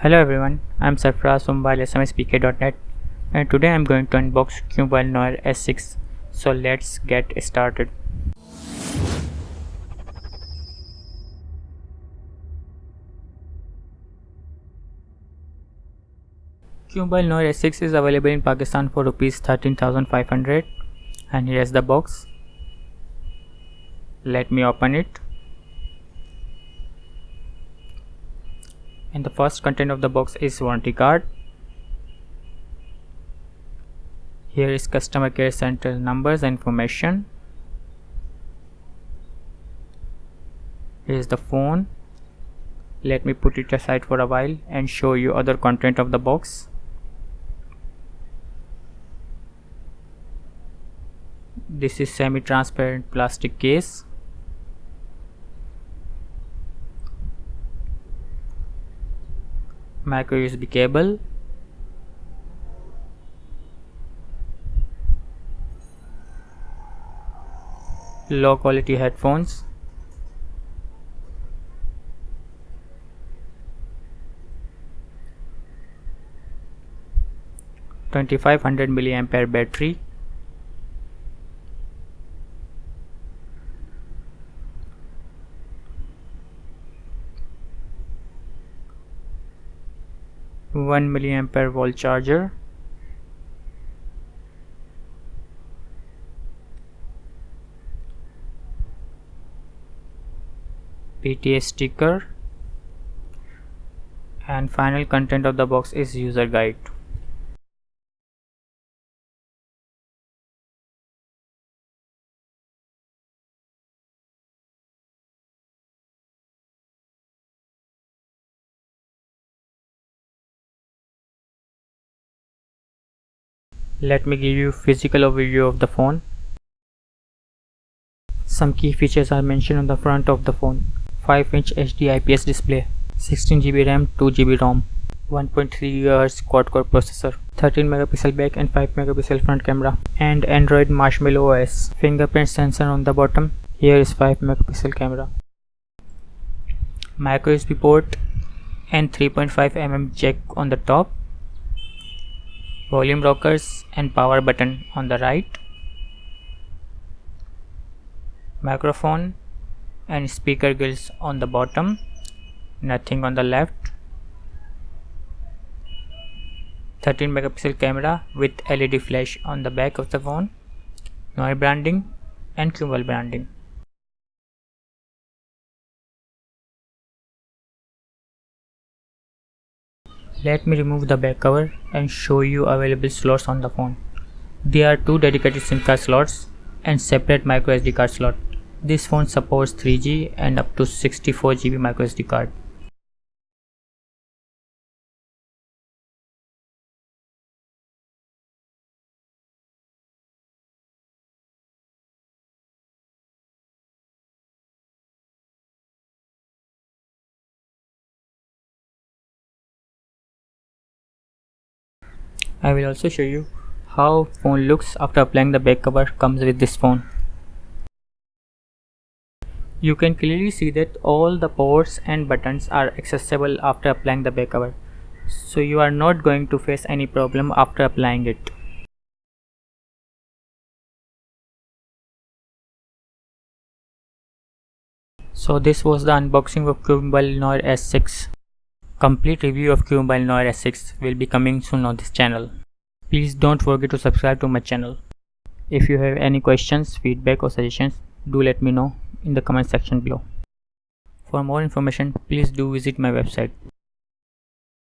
Hello everyone, I'm Sarfraz from WirelessMSPK.net and today I'm going to unbox Qmobile Noir S6 so let's get started. Qmobile Noir S6 is available in Pakistan for rupees 13500 and here's the box. Let me open it. The first content of the box is warranty card. Here is customer care center numbers and information. Here is the phone. Let me put it aside for a while and show you other content of the box. This is semi-transparent plastic case micro USB cable? Low quality headphones? Twenty five hundred milliampere battery 1 milliampere volt charger. PTA sticker. And final content of the box is user guide Let me give you physical overview of the phone. Some key features are mentioned on the front of the phone. 5 inch HD IPS display, 16GB RAM, 2GB ROM, 1.3 GHz quad-core processor, 13 megapixel back and 5 megapixel front camera, and Android Marshmallow OS. Fingerprint sensor on the bottom. Here is 5 megapixel camera. Micro USB port and 3.5 mm jack on the top volume rockers and power button on the right microphone and speaker grills on the bottom nothing on the left 13 megapixel camera with LED flash on the back of the phone Noir branding and Qmobile branding Let me remove the back cover and show you available slots on the phone. There are two dedicated SIM card slots and separate microSD card slot. This phone supports 3G and up to 64GB microSD card. I will also show you how phone looks after applying the back cover comes with this phone. You can clearly see that all the ports and buttons are accessible after applying the back cover. So you are not going to face any problem after applying it. So this was the unboxing of Qmobile Noir S6. Complete review of Qmobile Noir S6 will be coming soon on this channel. Please don't forget to subscribe to my channel. If you have any questions, feedback or suggestions, do let me know in the comment section below. For more information, please do visit my website.